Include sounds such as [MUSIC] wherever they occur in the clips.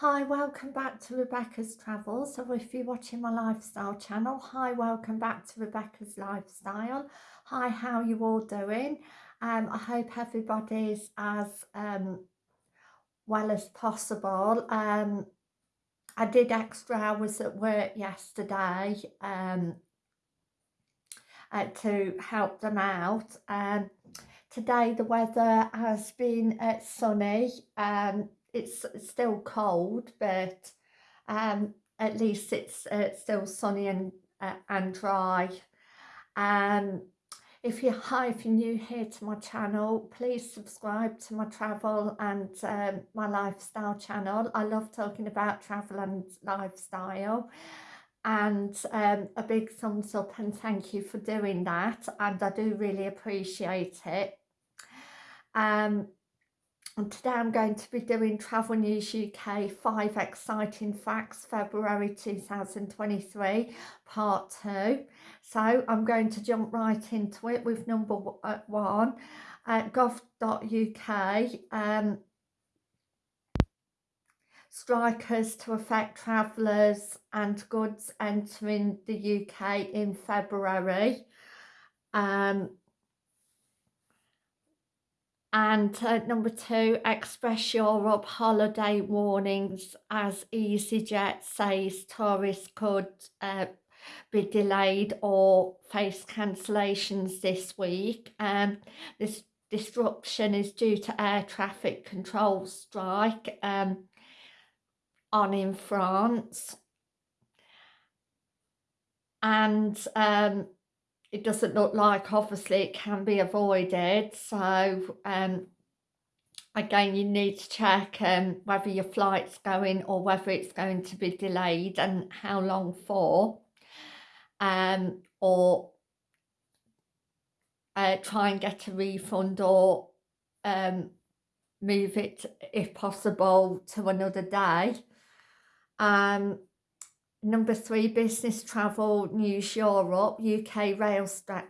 Hi, welcome back to Rebecca's Travels. So if you're watching my lifestyle channel, hi, welcome back to Rebecca's Lifestyle. Hi, how you all doing? Um, I hope everybody's as um, well as possible. Um, I did extra hours at work yesterday um, uh, to help them out. Um, today the weather has been uh, sunny. Um, it's still cold, but um, at least it's uh, still sunny and uh, and dry. Um, if you're hi, [LAUGHS] if you're new here to my channel, please subscribe to my travel and um, my lifestyle channel. I love talking about travel and lifestyle. And um, a big thumbs up and thank you for doing that. And I do really appreciate it. Um, and today I'm going to be doing Travel News UK 5 Exciting Facts February 2023 part 2. So I'm going to jump right into it with number uh, 1 at gov.uk um, strikers to affect travellers and goods entering the UK in February. Um, and uh, number two, Express Europe holiday warnings as EasyJet says tourists could uh, be delayed or face cancellations this week. Um, this disruption is due to air traffic control strike um, on in France. And um, it doesn't look like obviously it can be avoided. So um again you need to check um whether your flight's going or whether it's going to be delayed and how long for um or uh, try and get a refund or um move it if possible to another day. Um Number three, business travel news Europe. UK rail uh,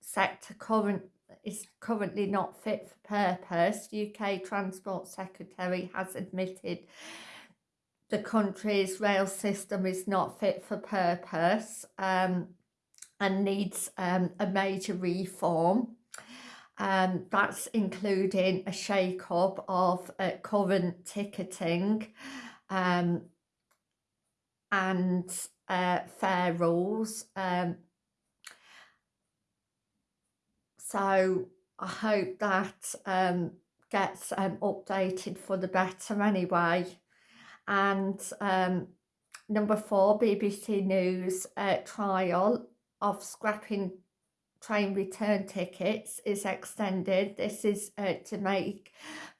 sector current is currently not fit for purpose. UK Transport Secretary has admitted the country's rail system is not fit for purpose um, and needs um, a major reform. Um, that's including a shake-up of uh, current ticketing, um, and uh, fare rules. Um, so I hope that um, gets um, updated for the better anyway. And um, number four, BBC News uh, trial of scrapping train return tickets is extended. This is uh, to make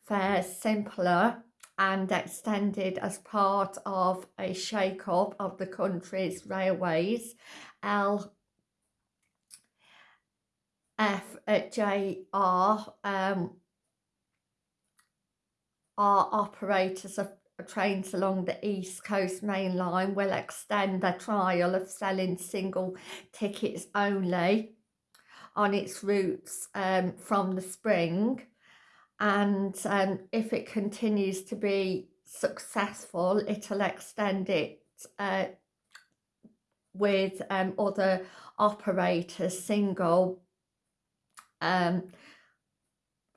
fares simpler and extended as part of a shake-up of the country's railways. L F J R um, operators of trains along the East Coast Main Line will extend their trial of selling single tickets only on its routes um, from the spring and um, if it continues to be successful it'll extend it uh, with um, other operators single um,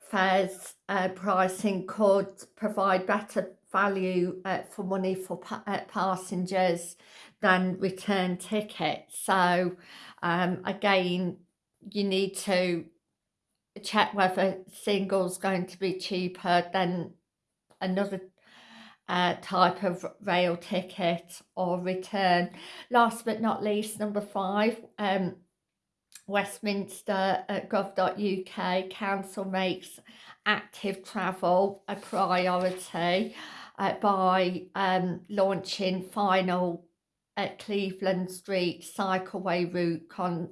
fares uh, pricing could provide better value uh, for money for pa uh, passengers than return tickets. So um, again you need to check whether single's going to be cheaper than another uh, type of rail ticket or return. Last but not least, number five, um, Westminster at gov.uk council makes active travel a priority uh, by um, launching final at Cleveland Street cycleway route con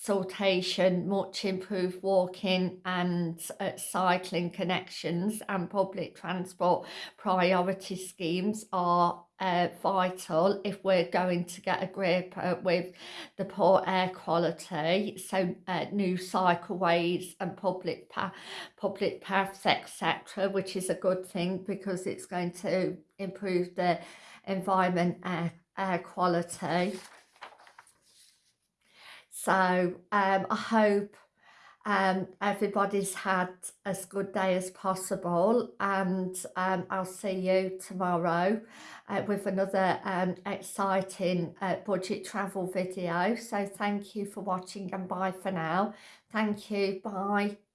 consultation, much improved walking and uh, cycling connections and public transport priority schemes are uh, vital if we're going to get a grip uh, with the poor air quality. So uh, new cycleways and public pa public paths, etc., which is a good thing because it's going to improve the environment air, air quality. So um, I hope um, everybody's had as good day as possible and um, I'll see you tomorrow uh, with another um, exciting uh, budget travel video. So thank you for watching and bye for now. Thank you. Bye.